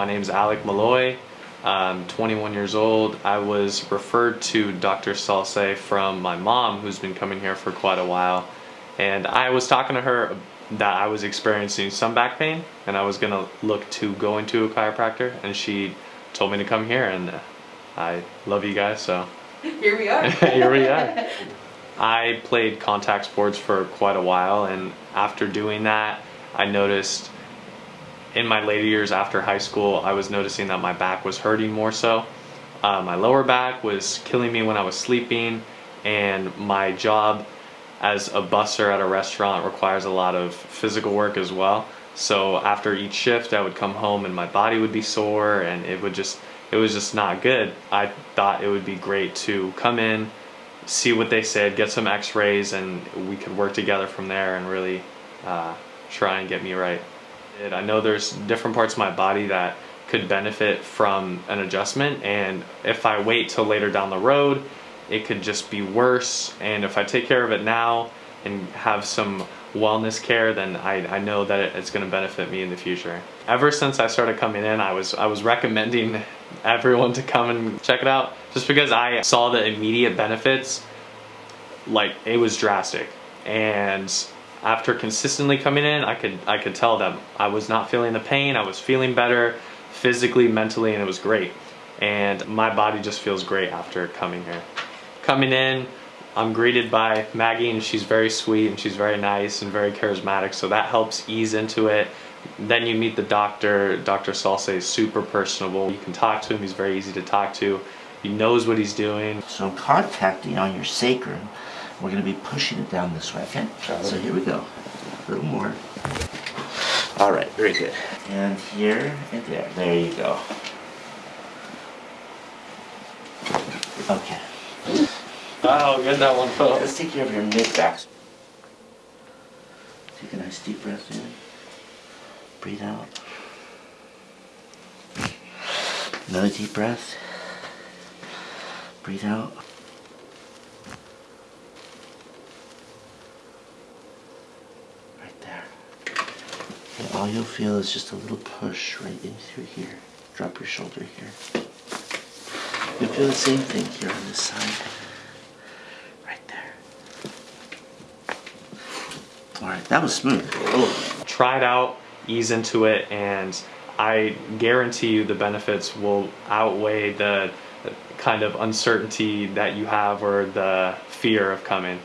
My name is Alec Malloy. I'm 21 years old. I was referred to Dr. Salse from my mom, who's been coming here for quite a while. And I was talking to her that I was experiencing some back pain and I was gonna look to go into a chiropractor and she told me to come here and I love you guys so here we are here we are I played contact sports for quite a while and after doing that I noticed in my later years after high school I was noticing that my back was hurting more so uh, my lower back was killing me when I was sleeping and my job as a busser at a restaurant requires a lot of physical work as well. So after each shift, I would come home and my body would be sore and it would just, it was just not good. I thought it would be great to come in, see what they said, get some x-rays and we could work together from there and really uh, try and get me right. I know there's different parts of my body that could benefit from an adjustment and if I wait till later down the road it could just be worse. And if I take care of it now and have some wellness care, then I, I know that it's going to benefit me in the future. Ever since I started coming in, I was I was recommending everyone to come and check it out just because I saw the immediate benefits. Like it was drastic, and after consistently coming in, I could I could tell that I was not feeling the pain. I was feeling better physically, mentally, and it was great. And my body just feels great after coming here coming in, I'm greeted by Maggie and she's very sweet and she's very nice and very charismatic so that helps ease into it. Then you meet the doctor, Dr. Salse is super personable. You can talk to him, he's very easy to talk to. He knows what he's doing. So contacting on your sacrum. We're going to be pushing it down this way, okay? So here we go. A little more. All right, very good. And here and there. There you go. Okay. Oh, good that one felt. Let's take care of your mid back. Take a nice deep breath in. Breathe out. Another deep breath. Breathe out. And all you'll feel is just a little push right in through here. Drop your shoulder here. You'll feel the same thing here on this side. Right there. All right, that was smooth. Oh. Try it out, ease into it, and I guarantee you the benefits will outweigh the kind of uncertainty that you have or the fear of coming.